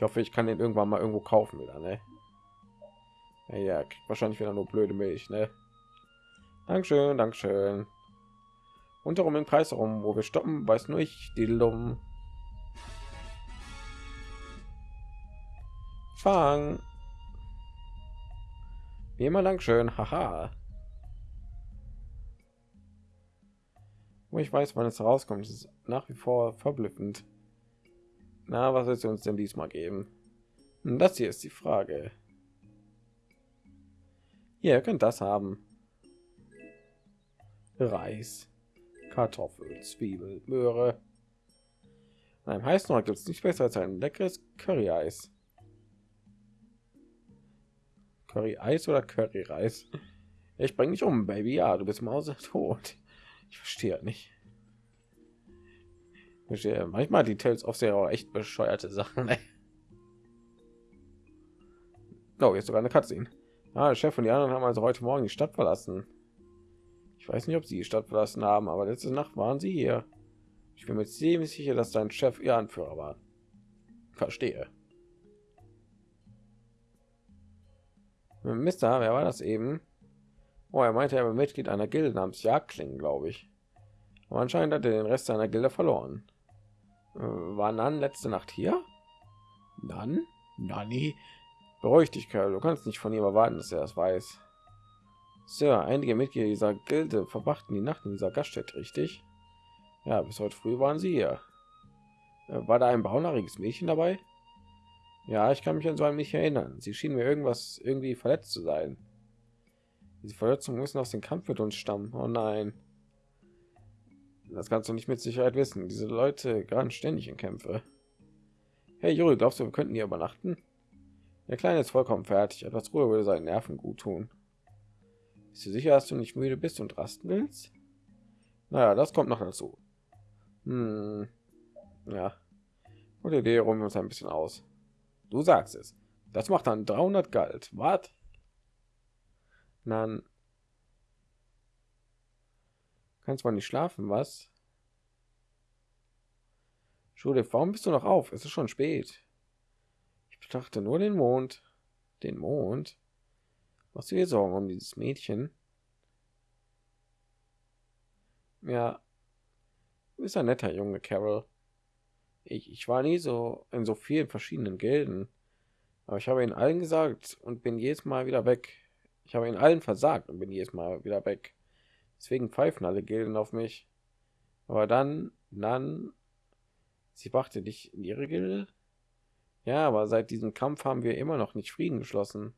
Ich hoffe, ich kann den irgendwann mal irgendwo kaufen wieder, ne? Ja, ja wahrscheinlich wieder nur blöde Milch, ne? Dankeschön, Dankeschön. Darum im Kreis herum, wo wir stoppen, weiß nur ich, die Lum. Fang. Wie immer, Dankeschön, haha. Wo ich weiß, wann es rauskommt, ist nach wie vor verblüffend. Na, was wird uns denn diesmal geben? Das hier ist die Frage. Ihr könnt das haben. Reis, Kartoffel, Zwiebel, Möhre. An einem heißen gibt es nicht besser als ein leckeres Curry-Eis. Curry-Eis oder Curry-Reis? Ich bringe dich um, Baby. Ja, du bist Mause tot. Ich verstehe nicht. Verstehe. Manchmal die Tales of sehr echt bescheuerte Sachen. Oh, jetzt sogar eine Cutscene. Ah, der Chef und die anderen haben also heute Morgen die Stadt verlassen. Ich weiß nicht, ob sie die Stadt verlassen haben, aber letzte Nacht waren sie hier. Ich bin mir ziemlich sicher, dass dein Chef ihr Anführer war. Verstehe. Mister, wer war das eben? Oh, er meinte, er war Mitglied einer Gilde namens Jagdklingen, glaube ich. Aber anscheinend hat er den Rest seiner Gilde verloren. Äh, war Nan letzte Nacht hier? Nan? Nani? Beruhig dich, Kerl. Du kannst nicht von ihm erwarten, dass er das weiß. Sir, einige Mitglieder dieser Gilde verbrachten die Nacht in dieser Gaststätte, richtig? Ja, bis heute früh waren sie hier. Äh, war da ein braunhaariges Mädchen dabei? Ja, ich kann mich an so ein nicht erinnern. Sie schien mir irgendwas irgendwie verletzt zu sein. Diese Verletzungen müssen aus dem Kampf mit uns stammen. Oh nein. Das kannst du nicht mit Sicherheit wissen. Diese Leute geraten ständig in Kämpfe. Hey Juri, glaubst du, wir könnten hier übernachten? Der Kleine ist vollkommen fertig. Etwas Ruhe würde seinen Nerven gut tun. Bist du sicher, dass du nicht müde bist und rasten willst? Naja, das kommt noch dazu. Hm. Ja. Und Idee rum uns ein bisschen aus. Du sagst es. Das macht dann 300 Galt. Was? Dann kannst du nicht schlafen, was? Schule, warum bist du noch auf? Es ist schon spät betrachte nur den Mond. Den Mond? Was wir Sorgen um dieses Mädchen? Ja, du bist ein netter Junge, Carol. Ich, ich war nie so in so vielen verschiedenen Gilden. Aber ich habe ihnen allen gesagt und bin jedes Mal wieder weg. Ich habe ihnen allen versagt und bin jedes Mal wieder weg. Deswegen pfeifen alle Gilden auf mich. Aber dann, dann, sie brachte dich in ihre Gilde? Ja, aber seit diesem Kampf haben wir immer noch nicht Frieden geschlossen.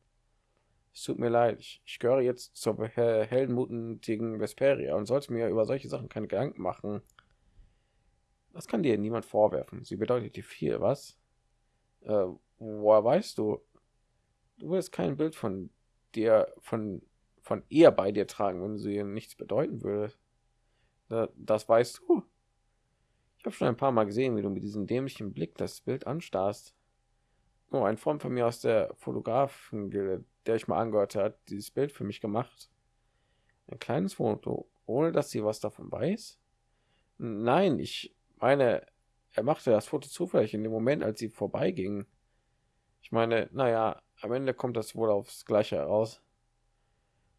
Es tut mir leid, ich, ich gehöre jetzt zur heldenmutigen Vesperia und sollte mir über solche Sachen keine Gedanken machen. Das kann dir niemand vorwerfen. Sie bedeutet dir viel, was? Äh, woher weißt du? Du willst kein Bild von dir, von, von ihr bei dir tragen, wenn sie nichts bedeuten würde. Das weißt du. Ich habe schon ein paar Mal gesehen, wie du mit diesem dämlichen Blick das Bild anstarrst. Oh, ein Freund von mir aus der Fotografen, der ich mal angehört hat, dieses Bild für mich gemacht. Ein kleines Foto, ohne dass sie was davon weiß. Nein, ich meine, er machte das Foto zufällig in dem Moment, als sie vorbeiging. Ich meine, naja, am Ende kommt das wohl aufs Gleiche heraus.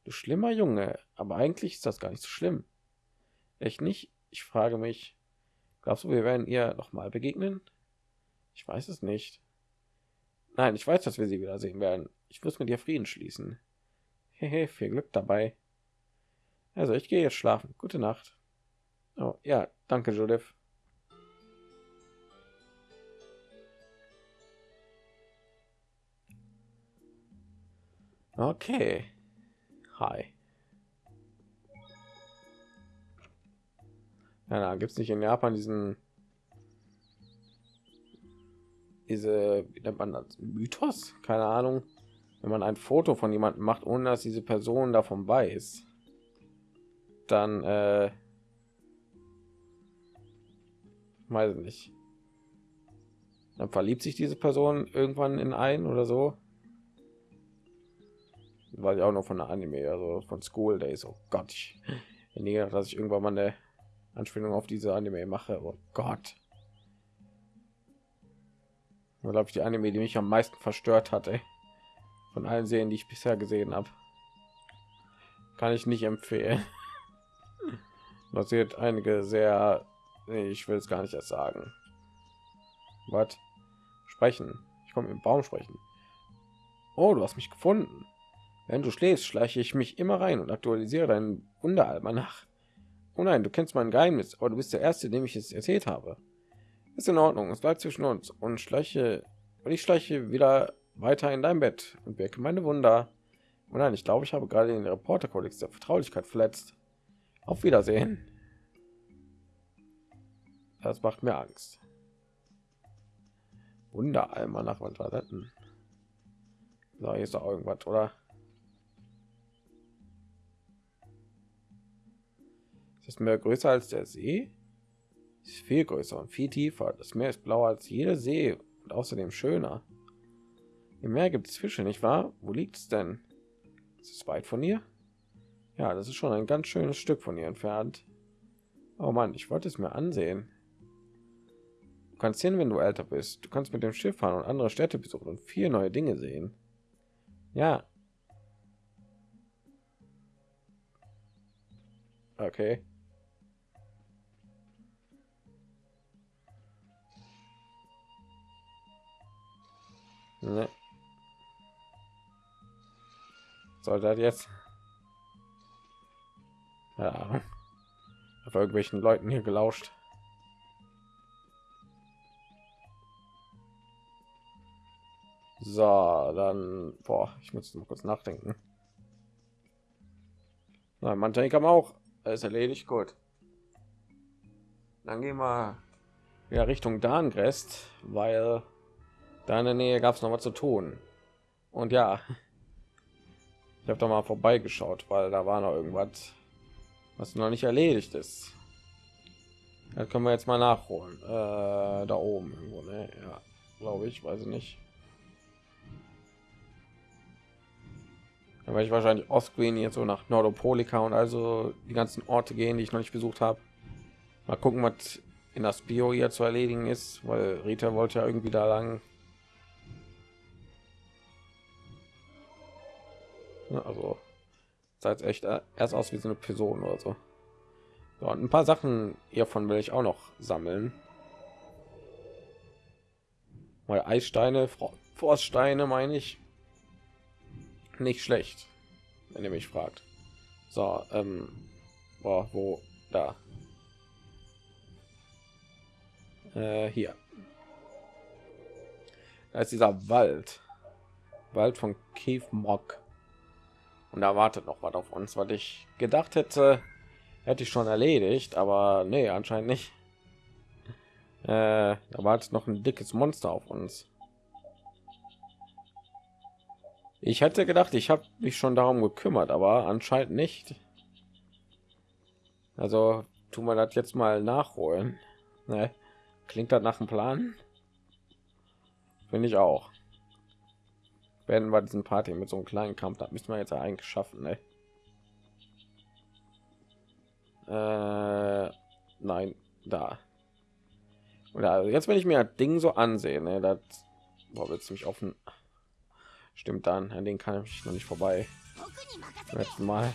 Du schlimmer Junge, aber eigentlich ist das gar nicht so schlimm. Echt nicht? Ich frage mich, glaubst du, wir werden ihr noch mal begegnen? Ich weiß es nicht. Nein, ich weiß, dass wir sie wiedersehen werden. Ich muss mit ihr Frieden schließen. Hehe, viel Glück dabei. Also, ich gehe jetzt schlafen. Gute Nacht. Oh, ja, danke, Judith. Okay. Hi. Ja, da gibt es nicht in Japan diesen diese Mythos? Keine Ahnung. Wenn man ein Foto von jemandem macht, ohne dass diese Person davon weiß, dann äh, weiß nicht. Dann verliebt sich diese Person irgendwann in einen oder so weil ich auch noch von der Anime, also von School Days. Oh Gott, ich gedacht, dass ich irgendwann mal eine Anspielung auf diese Anime mache. Oh Gott. glaube ich die Anime, die mich am meisten verstört hatte von allen Serien, die ich bisher gesehen habe. Kann ich nicht empfehlen. Basiert einige sehr, ich will es gar nicht erst sagen. Was? Sprechen. Ich komme im Baum sprechen. Oh, du hast mich gefunden. Wenn du schläfst, schleiche ich mich immer rein und aktualisiere deinen Wunderalmanach. Oh nein, du kennst mein Geheimnis, aber du bist der Erste, dem ich es erzählt habe. Ist in Ordnung, es bleibt zwischen uns und schleiche und ich schleiche wieder weiter in dein Bett und wirke meine Wunder. Oh nein, ich glaube, ich habe gerade den Reporterkodex der Vertraulichkeit verletzt. Auf Wiedersehen. Das macht mir Angst. Wunderalmanach, was war das denn? So, hier ist doch irgendwas, oder? Das Meer größer als der See? Ist viel größer und viel tiefer. Das Meer ist blauer als jeder See und außerdem schöner. Im Meer gibt es Fische, nicht wahr? Wo liegt es denn? Ist es weit von hier? Ja, das ist schon ein ganz schönes Stück von ihr entfernt. Oh Mann, ich wollte es mir ansehen. Du kannst hin, wenn du älter bist. Du kannst mit dem Schiff fahren und andere Städte besuchen und vier neue Dinge sehen. Ja. Okay. Ne. Soll das jetzt? Ja. Auf irgendwelchen Leuten hier gelauscht. So, dann, boah, ich muss mal kurz nachdenken. Nein, man kann auch alles erledigt, gut. Dann gehen wir wieder Richtung Darngrest, weil da in der Nähe gab es noch was zu tun. Und ja, ich habe da mal vorbeigeschaut, weil da war noch irgendwas, was noch nicht erledigt ist. Da können wir jetzt mal nachholen. Äh, da oben irgendwo, ne? Ja, glaube ich, weiß ich nicht. Da werde ich wahrscheinlich Ostscreen jetzt so nach Nordopolika und also die ganzen Orte gehen, die ich noch nicht besucht habe. Mal gucken, was in das Bio hier zu erledigen ist, weil Rita wollte ja irgendwie da lang. Also seit echt erst aus wie so eine Person oder so. so und ein paar Sachen hiervon will ich auch noch sammeln. Weil Eissteine, Forststeine meine ich. Nicht schlecht, wenn ihr mich fragt. So, ähm, boah, wo da? Äh, hier. Da ist dieser Wald. Wald von Keith Mock und da wartet noch was auf uns, was ich gedacht hätte, hätte ich schon erledigt, aber nee, anscheinend nicht. Äh, da wartet noch ein dickes Monster auf uns. Ich hätte gedacht, ich habe mich schon darum gekümmert, aber anscheinend nicht. Also tun wir das jetzt mal nachholen. Ne? Klingt das nach dem Plan? Finde ich auch. Werden wir diesen Party mit so einem kleinen Kampf, das müssen wir jetzt eigentlich schaffen, ne? Äh, nein, da. Oder jetzt, wenn ich mir das Ding so ansehe, ne, das war jetzt mich offen. Stimmt dann, an den kann ich noch nicht vorbei. Letzten Mal.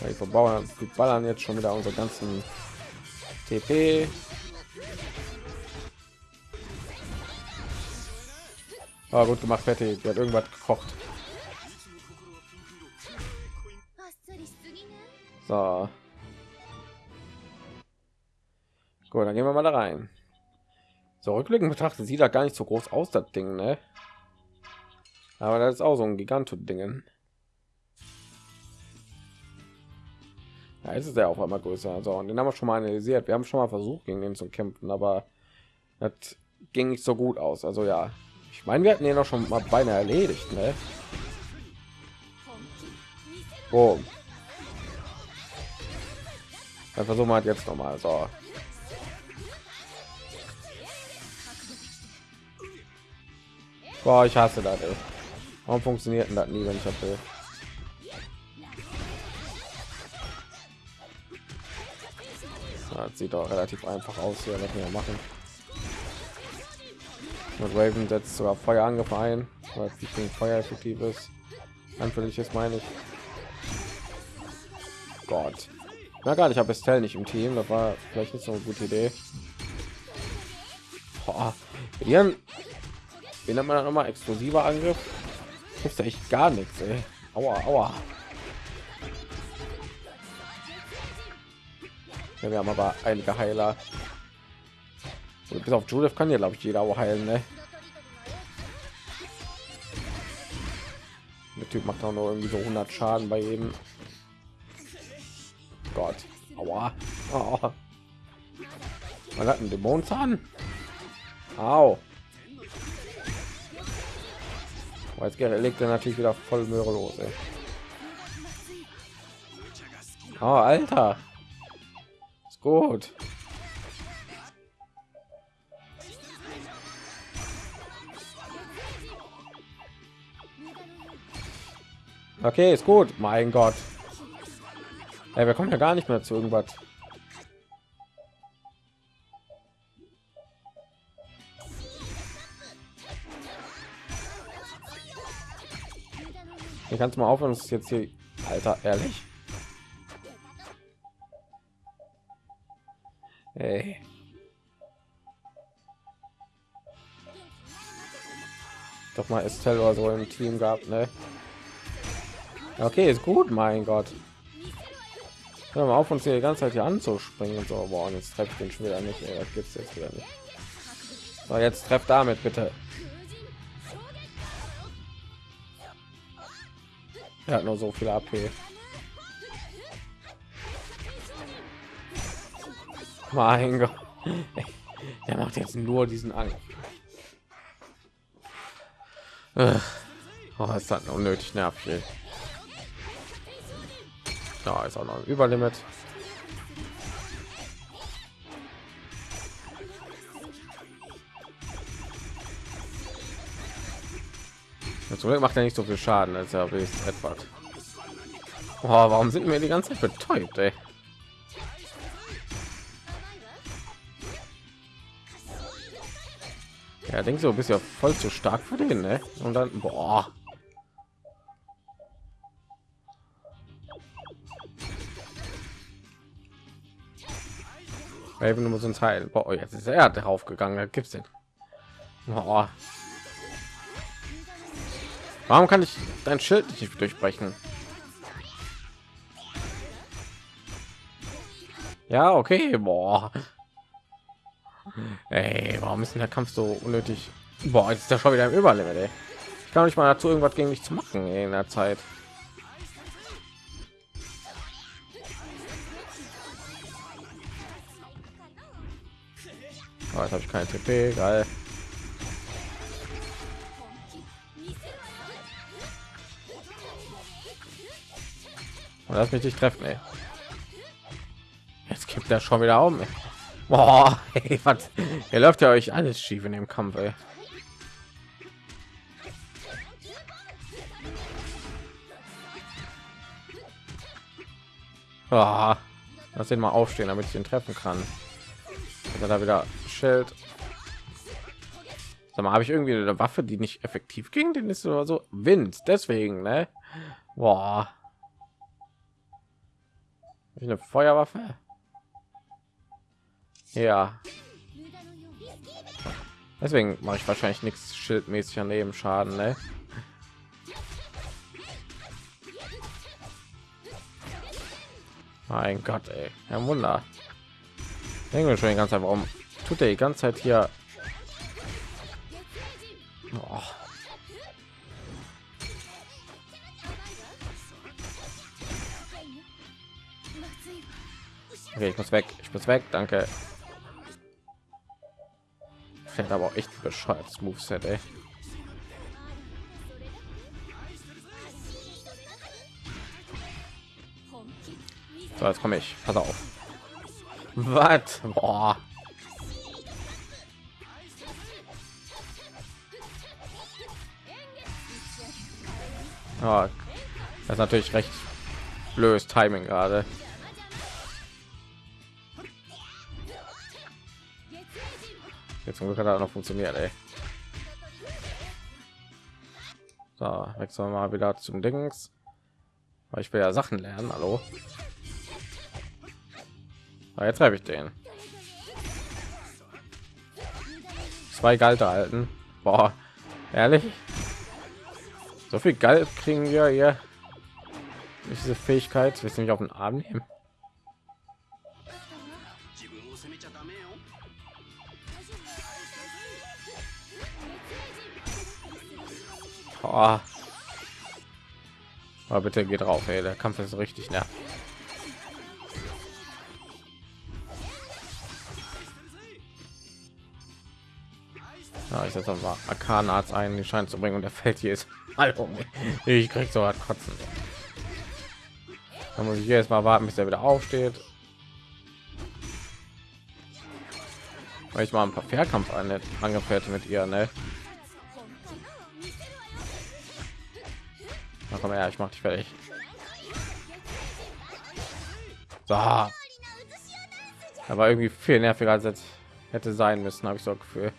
Wir verbauern, wir ballern jetzt schon wieder unsere ganzen TP. Oh, gut gemacht, Betty. Die hat irgendwas gekocht. So. Gut, dann gehen wir mal da rein. So rückblickend betrachtet sieht da gar nicht so groß aus, das Ding, ne? Aber das ist auch so ein Giganto-Dingen. Ja, ist es ja auch einmal größer. So, und den haben wir schon mal analysiert. Wir haben schon mal versucht, gegen den zu kämpfen, aber das ging nicht so gut aus. Also ja, ich meine, wir hatten ihn noch schon mal beinahe erledigt, ne? Boom. Dann versuchen wir halt jetzt noch mal. So. Boah, ich hasse das. Ey. Warum funktioniert das nie, wenn ich das will? Das sieht doch relativ einfach aus hier, was wir machen. Und Raven setzt sogar Feuer angefallen, weil ich gegen Feuer effektiv ist. Anfällig ist meine ich. Gott. Na gar nicht, ich habe Estelle nicht im Team, das war vielleicht nicht so eine gute Idee. Boah. Ihren, wie nennt man dann immer explosiver Angriff? Ist echt gar nichts, ey. Aua, aua. Ja, wir haben aber einige Heiler. Bis auf Judith kann ja, glaube ich, jeder auch heilen, ne? Der Typ macht auch nur irgendwie so 100 Schaden bei jedem. Gott. Aua. Oh. Man hat einen Dämonenzahn. Au. Jetzt legt er natürlich wieder voll Möhre los. Ey. Oh, Alter. Ist gut. Okay, ist gut. Mein Gott. Ja, wir kommen ja gar nicht mehr zu irgendwas. Ich kannst mal aufhören, ist jetzt hier, Alter, ehrlich. Hey. Doch mal Estelle oder so im Team gehabt, ne? Okay, ist gut, mein Gott. Hör mal auf, uns hier die ganze Zeit hier anzuspringen und so. Boah, jetzt treffe ich den schon wieder nicht. Ey, das gibt's jetzt wieder nicht. So, jetzt treff damit bitte. Er hat nur so viel AP. Mein Gott. Er macht jetzt nur diesen Angriff. Oh, es hat unnötig nervig. Ja, ist auch noch ein Überlimit. Zum macht er nicht so viel Schaden als er ist etwas. Oh, warum sind wir die ganze Zeit betäubt, ey? Ja, denkst du, bist ja voll zu stark für den, ne? Und dann, boah. Raven muss uns heilen. Boah, jetzt ist er drauf gegangen. Gibt's denn? Boah. Warum kann ich dein Schild nicht durchbrechen? Ja, okay, boah. Ey, warum ist denn der Kampf so unnötig? Boah, jetzt ist der schon wieder im Überlimit, ey. Ich kann nicht mal dazu irgendwas gegen mich zu machen ey, in der Zeit. Oh, jetzt habe ich keine TP, geil. Und lass mich nicht treffen, ey. Jetzt kippt er schon wieder um. Boah, ey, was? Ihr läuft ja euch alles schief in dem Kampf, ey. Oh, lass ihn mal aufstehen, damit ich ihn treffen kann. Und da wieder Schild. Sag mal, habe ich irgendwie eine Waffe, die nicht effektiv ging? Den ist oder so Wind. Deswegen, ne? Boah. Eine Feuerwaffe? Ja. Deswegen mache ich wahrscheinlich nichts schildmäßig an Nebenschaden, ne? Mein Gott, ey. Ein Wunder. Denken wir schon die ganze Zeit, warum tut er die ganze Zeit hier? Oh. Okay, ich muss weg. Ich muss weg. Danke. Fällt aber auch echt bescheuertes Moveset, ey. So, jetzt komme ich. Pass auf. Was? Boah. Oh, das ist natürlich recht blödes Timing gerade. Jetzt zum Glück hat er noch funktioniert, ey. So, wechseln wir mal wieder zum Dings. Ich will ja Sachen lernen, hallo. Aber jetzt habe ich den. Zwei Galte halten. Boah, ehrlich? So viel Geld kriegen wir hier. Diese Fähigkeit, wir sind nicht auf den Arm nehmen. Aber bitte geht drauf, ey. Der Kampf ist richtig nervig. Ja, ich setze mal Arkanarzt ein, die scheint zu bringen und der fällt hier ist. Hallo, ich krieg so hart kotzen. Da muss ich jetzt mal warten, bis er wieder aufsteht. Weil ich mal ein paar Fairkampf angefährt mit ihr, ne? Na komm her, ich mach dich fertig. So. Aber irgendwie viel nerviger als es hätte sein müssen, habe ich so Gefühl.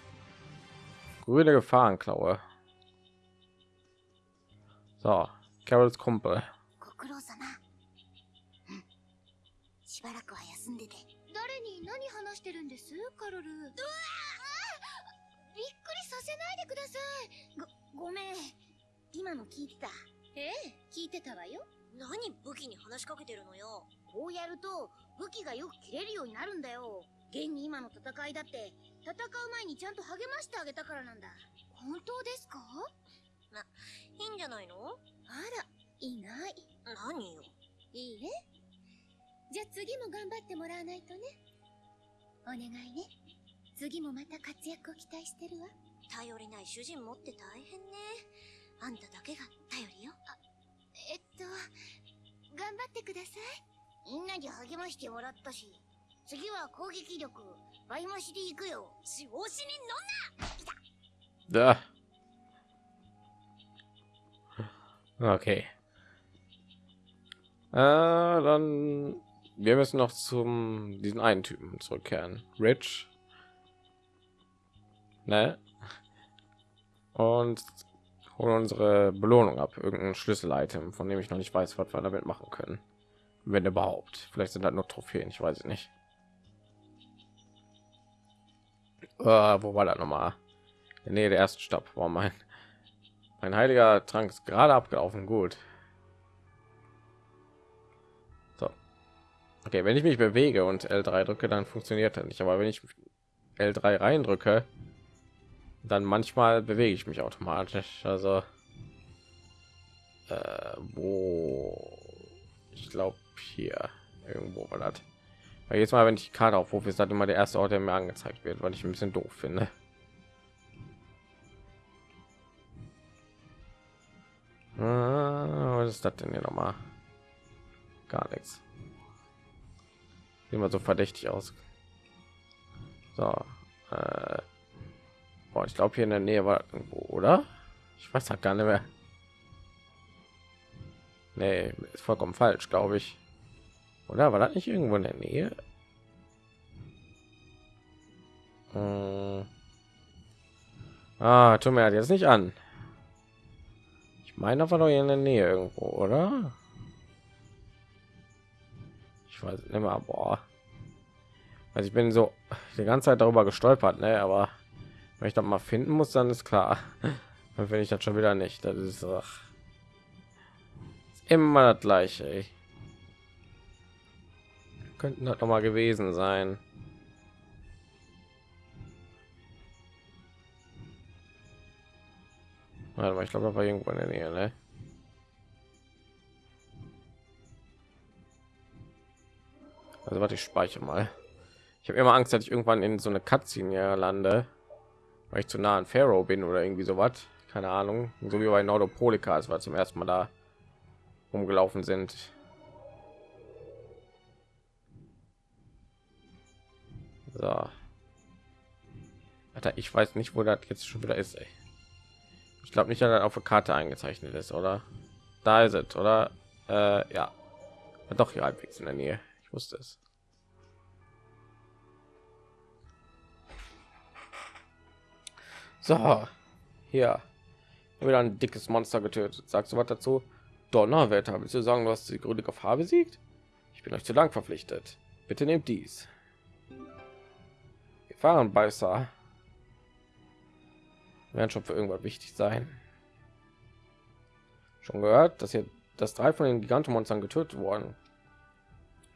Grüne Gefahrenklaue. So, Carols Kumpel. しばらくは休んでて。誰に何話してるんです？カロル。うわびっくりさせないでください。ごごめん。今の聞いてた？ええ聞いてたわよ。何武器に話しかけてるのよ。こうやると武器がよく切れるようになるんだよ。現に今の戦いだって戦う前にちゃんと励ましてあげたからなんだ。本当ですか？ま、いいんじゃないの？あら、いない。何よ？いいえ。じゃあ次も頑張ってもらわないとね。お願いね。次もまた活躍を期待してるわ。頼りない主人持って大変ね。あんただけが頼りよ。あ、えっと、頑張ってください。みんなに励ましてもらったし、次は攻撃力倍増しで行くよ調子に乗んな Okay. Äh, dann wir müssen noch zum diesen einen Typen zurückkehren. Rich. Ne? Und holen unsere Belohnung ab. Irgendein Schlüssel-Item, von dem ich noch nicht weiß, was wir damit machen können. Wenn überhaupt. Vielleicht sind das nur Trophäen, ich weiß es nicht. Uh, wo war das noch mal? Nee, der erste Stopp. War mein mein heiliger Trank ist gerade abgelaufen. Gut. So. Okay, wenn ich mich bewege und L3 drücke, dann funktioniert er nicht. Aber wenn ich L3 reindrücke, dann manchmal bewege ich mich automatisch. Also äh, wo ich glaube hier irgendwo war das. Weil jetzt mal, wenn ich die Karte aufrufe, ist das immer der erste Ort, der mir angezeigt wird, weil ich ein bisschen doof finde. Was ist das denn hier noch mal? Gar nichts. immer so verdächtig aus. So, äh, boah, ich glaube hier in der Nähe war irgendwo, oder? Ich weiß halt gar nicht mehr. Nee, ist vollkommen falsch, glaube ich. Oder war das nicht irgendwo in der Nähe? Hm. Ah, tut mir jetzt nicht an. Ich meine, war doch in der Nähe irgendwo, oder? Ich weiß nicht mehr, boah. Also ich bin so die ganze Zeit darüber gestolpert, ne? Aber wenn ich das mal finden muss, dann ist klar. Dann finde ich das schon wieder nicht. Das ist, ach, ist immer das gleiche. Könnten das noch mal gewesen sein. Warte mal, ich glaube, da war irgendwo in der Nähe, ne? Also warte, ich speichere mal. Ich habe immer Angst, dass ich irgendwann in so eine Cutscene lande, weil ich zu nah an Pharaoh bin oder irgendwie so was. Keine Ahnung. So wie bei Nordopolika, als wir zum ersten Mal da rumgelaufen sind. So. Alter, ich weiß nicht, wo das jetzt schon wieder ist. Ey. Ich glaube nicht, dass auf der Karte eingezeichnet ist, oder? Da ist es, oder? Äh, ja. Doch hier halbwegs in der Nähe. Ich wusste es. So, hier wieder ein dickes Monster getötet. Sagst du was dazu? Donnerwetter, willst du sagen, du hast die grüne Gefahr besiegt? Ich bin euch zu lang verpflichtet. Bitte nehmt dies. Gefahrenbeißer werden schon für irgendwas wichtig sein. Schon gehört, dass hier das drei von den Gigantomonstern getötet worden.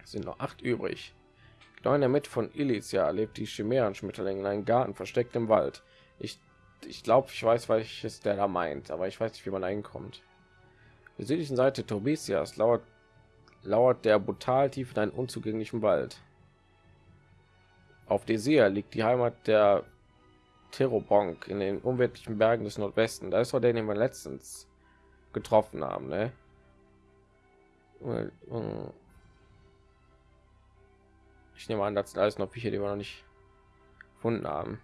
Sind noch acht übrig. Genau in der Mitte von Elysia lebt die Chimären-Schmetterling in einem Garten versteckt im Wald. Ich ich glaube, ich weiß, welches der da meint, aber ich weiß nicht, wie man einkommt. Der südlichen Seite Tobisias lauert, lauert der brutal tief in einen unzugänglichen Wald. Auf Desir liegt die Heimat der Terobonk in den unwirtlichen Bergen des Nordwesten. Da ist doch der, den wir letztens getroffen haben, ne? Ich nehme an, das sind alles noch Bücher, die wir noch nicht gefunden haben.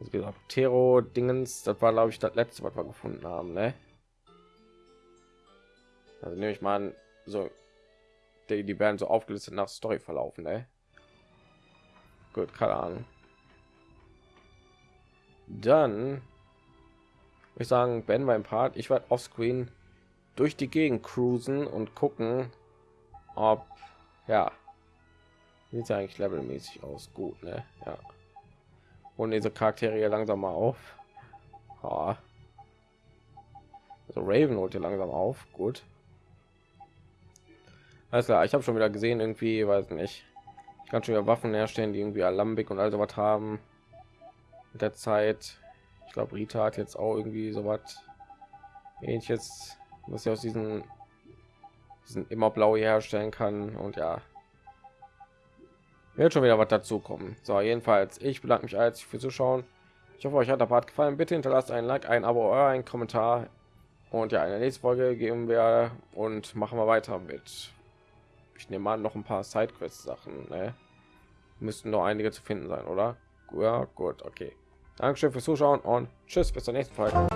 also gesagt Tero Dingens, das war glaube ich das letzte, was wir gefunden haben, ne? Also nehme ich mal an, so die, die werden so aufgelistet nach Story verlaufen, ne? Gut, keine Ahnung. Dann ich sagen, Ben beim Part, ich werde offscreen durch die Gegend cruisen und gucken, ob ja, sieht ja eigentlich levelmäßig aus, gut, ne? Ja und diese Charaktere hier langsam mal auf. Ja. Also Raven holt hier langsam auf. Gut. Alles klar, ich habe schon wieder gesehen, irgendwie, weiß nicht. Schon wieder Waffen herstellen, die irgendwie Alambik und also was haben. Mit der Zeit. Ich glaube, Rita hat jetzt auch irgendwie so was ähnliches, was sie aus diesen, diesen immer blau herstellen kann. Und ja, wird schon wieder was dazu kommen. So, jedenfalls, ich bedanke mich als für Zuschauen. Ich hoffe, euch hat der Part gefallen. Bitte hinterlasst ein Like, ein Abo ein Kommentar. Und ja, in der nächsten Folge gehen wir und machen wir weiter mit. Ich nehme an, noch ein paar Sidequest-Sachen. Ne? Müssten noch einige zu finden sein, oder? Ja, gut, okay. Dankeschön fürs Zuschauen und tschüss, bis zur nächsten Folge.